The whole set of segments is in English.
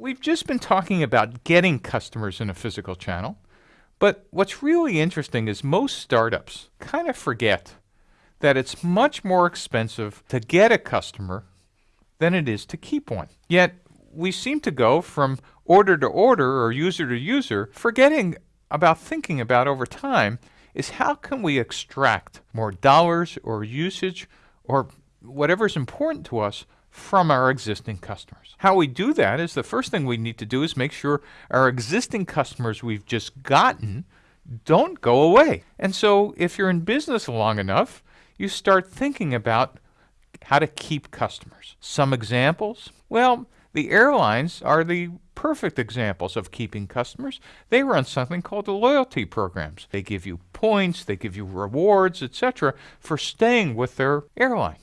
We've just been talking about getting customers in a physical channel, but what's really interesting is most startups kind of forget that it's much more expensive to get a customer than it is to keep one. Yet we seem to go from order to order or user to user, forgetting about thinking about over time is how can we extract more dollars or usage or whatever's important to us from our existing customers. How we do that is the first thing we need to do is make sure our existing customers we've just gotten don't go away. And so if you're in business long enough, you start thinking about how to keep customers. Some examples? Well, the airlines are the perfect examples of keeping customers. They run something called the loyalty programs. They give you points, they give you rewards, etc. for staying with their airline.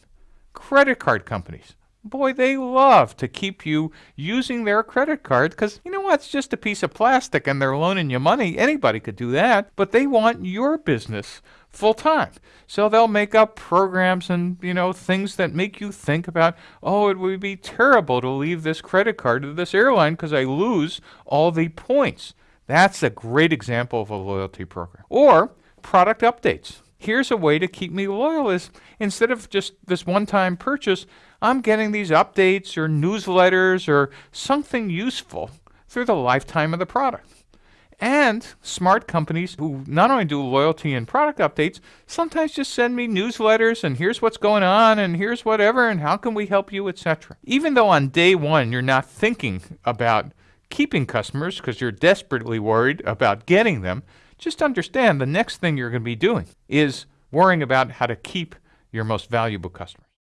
Credit card companies boy, they love to keep you using their credit card because you know what? It's just a piece of plastic and they're loaning you money. Anybody could do that, but they want your business full time. So they'll make up programs and, you know, things that make you think about, oh, it would be terrible to leave this credit card to this airline because I lose all the points. That's a great example of a loyalty program. Or product updates here's a way to keep me loyal is instead of just this one-time purchase, I'm getting these updates or newsletters or something useful through the lifetime of the product. And smart companies who not only do loyalty and product updates, sometimes just send me newsletters and here's what's going on and here's whatever and how can we help you, etc. Even though on day one you're not thinking about keeping customers because you're desperately worried about getting them, just understand the next thing you're going to be doing is worrying about how to keep your most valuable customer.